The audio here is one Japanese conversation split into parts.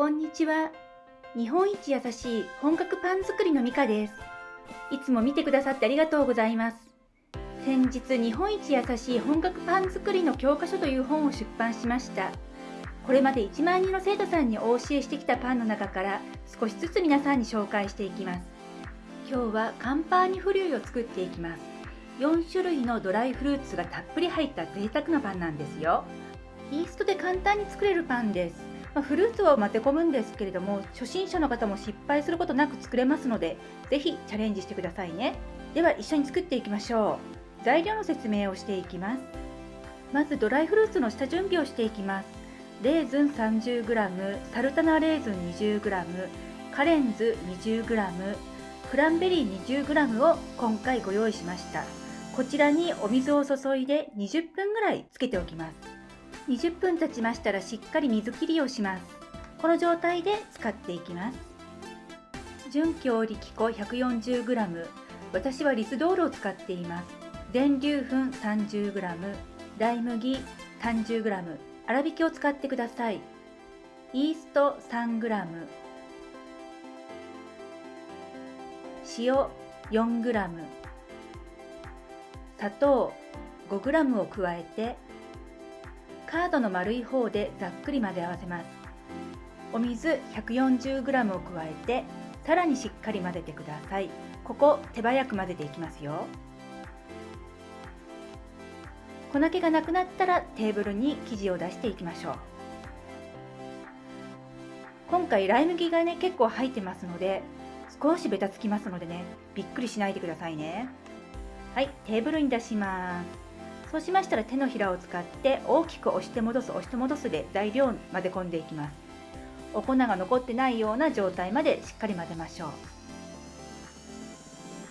こんにちは。日本一優しい本格パン作りのミカです。いつも見てくださってありがとうございます。先日、日本一優しい本格パン作りの教科書という本を出版しました。これまで1万人の生徒さんにお教えしてきたパンの中から少しずつ皆さんに紹介していきます。今日はカンパーニフリュイを作っていきます。4種類のドライフルーツがたっぷり入った贅沢なパンなんですよ。イーストで簡単に作れるパンです。まあ、フルーツを混ぜ込むんですけれども初心者の方も失敗することなく作れますので是非チャレンジしてくださいね。では一緒に作っていきましょう。材料の説明をしていきます。まずドライフルーツの下準備をしていきます。レーズン 30g サルタナレーズン 20g カレンズ 20g クランベリー 20g を今回ご用意しました。こちらにお水を注いで20分ぐらいつけておきます。20分経ちましたらしっかり水切りをします。この状態で使っていきます。純強力粉 140g 私はリスドールを使っています。全粒粉 30g 大麦 30g 粗挽きを使ってください。イースト 3g 塩 4g 砂糖 5g を加えてカードの丸い方でざっくり混ぜ合わせます。お水 140g を加えてさらにしっかり混ぜてください。ここ手早く混ぜていきますよ。粉気がなくなったらテーブルに生地を出していきましょう。今回ライ麦がね結構入ってますので少しベタつきますのでねびっくりしないでくださいね。はいテーブルに出します。そうしましたら手のひらを使って大きく押して戻す押して戻すで材料を混ぜ込んでいきます。お粉が残ってないような状態までしっかり混ぜましょう。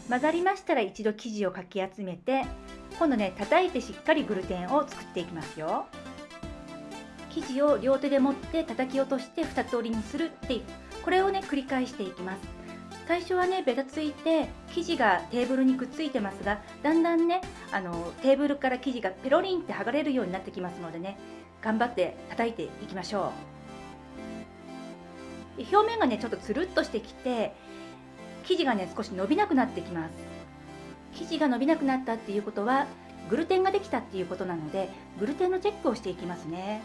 混ざりましたら一度生地をかき集めて今度ね叩いてしっかりグルテンを作っていきますよ。生地を両手で持って叩き落として2つ折りにするっていうこれをね繰り返していきます。最初はねべたついて生地がテーブルにくっついてますがだんだんねあのテーブルから生地がペロリンって剥がれるようになってきますのでね頑張って叩いていきましょう。表面がねちょっとつるっとしてきて生地がね少し伸びなくなってきます。生地が伸びなくなったっていうことはグルテンができたっていうことなのでグルテンのチェックをしていきますね。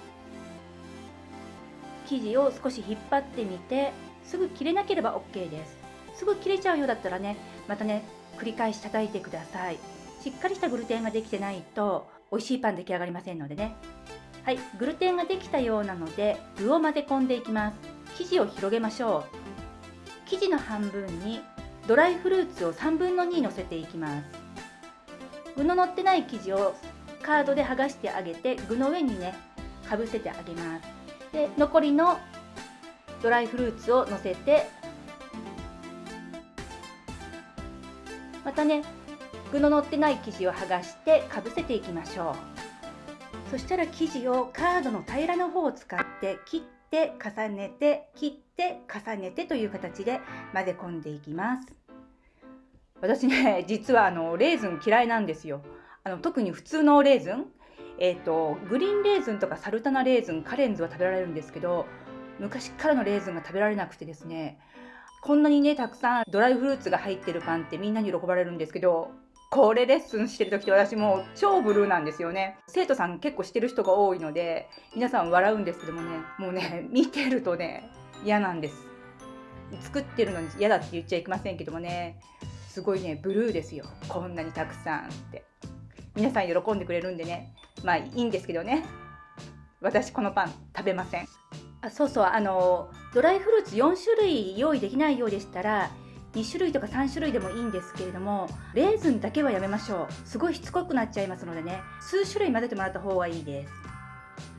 生地を少し引っ張ってみてすぐ切れなければ OK です。すぐ切れちゃうようだったらねまたね繰り返し叩いてください。しっかりしたグルテンができてないと美味しいパン出来上がりませんのでね。はいグルテンができたようなので具を混ぜ込んでいきます。生地を広げましょう。生地の半分にドライフルーツを3分の2乗せていきます。具の乗ってない生地をカードで剥がしてあげて具の上にねかぶせてあげます。で残りのドライフルーツを乗せてまたね具の乗ってない生地を剥がしてかぶせていきましょう。そしたら生地をカードの平らな方を使って切って重ねて切って重ねてという形で混ぜ込んでいきます。私ね実はあのレーズン嫌いなんですよ。あの特に普通のレーズン。えーと、グリーンレーズンとかサルタナレーズンカレンズは食べられるんですけど昔からのレーズンが食べられなくてですねこんなにねたくさんドライフルーツが入ってるパンってみんなに喜ばれるんですけどこれレッスンしてる時って私もう超ブルーなんですよね。生徒さん結構してる人が多いので皆さん笑うんですけどもねもうね見てるとね嫌なんです。作ってるのに嫌だって言っちゃいけませんけどもねすごいねブルーですよ。こんなにたくさんって。皆さん喜んでくれるんでねまあいいんですけどね。私このパン食べません。あそうそうあのドライフルーツ4種類用意できないようでしたら2種類とか3種類でもいいんですけれどもレーズンだけはやめましょう。すごいしつこくなっちゃいますのでね。数種類混ぜてもらった方がいいです。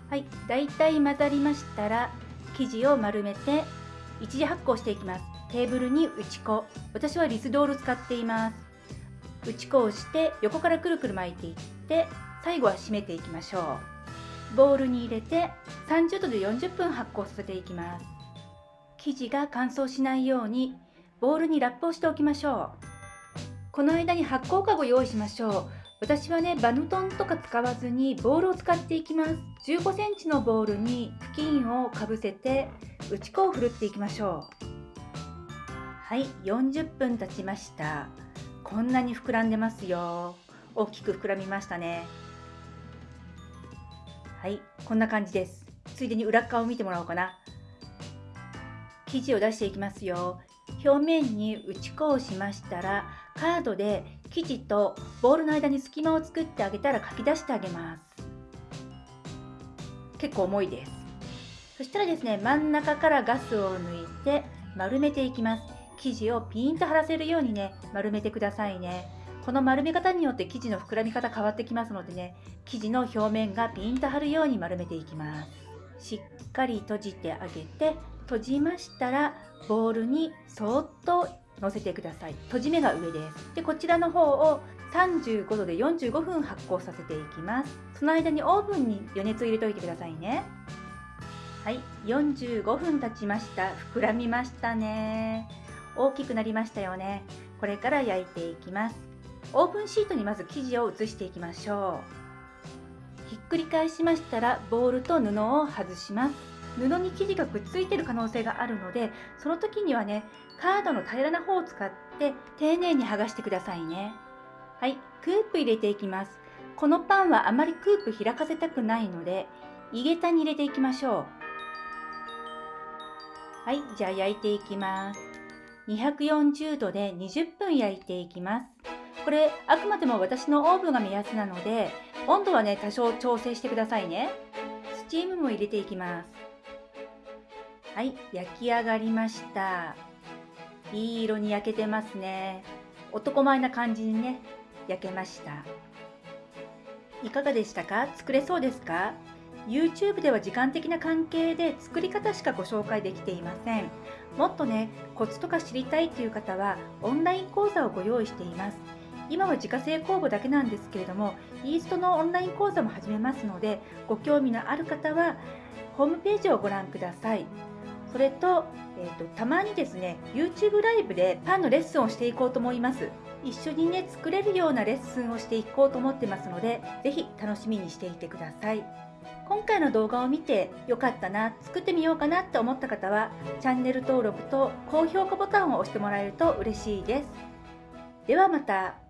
はい。だいたい混ざりましたら生地を丸めて一次発酵していきます。テーブルに打ち粉。私はリスドール使っています。打ち粉をして横からくるくる巻いていって最後は締めていきましょう。ボウルに入れて30度で40分発酵させていきます。生地が乾燥しないようにボウルにラップをしておきましょう。この間に発酵かご用意しましょう。私はねバヌトンとか使わずにボウルを使っていきます。15センチのボウルに布巾をかぶせて打ち粉をふるっていきましょう。はい40分経ちました。こんなに膨らんでますよ。大きく膨らみましたね。はいこんな感じです。ついでに裏側を見てもらおうかな。生地を出していきますよ。表面に打ち粉をしましたらカードで生地とボールの間に隙間を作ってあげたら書き出してあげます。結構重いです。そしたらですね真ん中からガスを抜いて丸めていきます。生地をピンと張らせるようにね丸めてくださいね。この丸め方によって生地の膨らみ方変わってきますのでね生地の表面がピンと張るように丸めていきます。しっかり閉じてあげて閉じましたらボウルにそっと乗せてください。閉じ目が上です。でこちらの方を35度で45分発酵させていきます。その間にオーブンに余熱を入れておいてくださいね。はい。45分経ちました。膨らみましたね。大きくなりましたよね。これから焼いていきます。オーブンシートにまず生地を移していきましょう。ひっくり返しましたらボウルと布を外します。布に生地がくっついてる可能性があるのでその時にはねカードの平らな方を使って丁寧に剥がしてくださいね。はい。クープ入れていきます。このパンはあまりクープ開かせたくないので井桁に入れていきましょう。はい。じゃあ焼いていきます。240度で20分焼いていきます。これあくまでも私のオーブンが目安なので温度はね多少調整してくださいね。スチームも入れていきます。はい焼き上がりました。いい色に焼けてますね。男前な感じにね焼けました。いかがでしたか？作れそうですか？YouTube では時間的な関係で作り方しかご紹介できていません。もっとねコツとか知りたいという方はオンライン講座をご用意しています。今は自家製酵母だけなんですけれどもイーストのオンライン講座も始めますのでご興味のある方はホームページをご覧ください。それと,、えーと、たまにですね YouTube ライブでパンのレッスンをしていこうと思います。一緒にね作れるようなレッスンをしていこうと思ってますので是非楽しみにしていてください。今回の動画を見てよかったな作ってみようかなって思った方はチャンネル登録と高評価ボタンを押してもらえると嬉しいです。ではまた。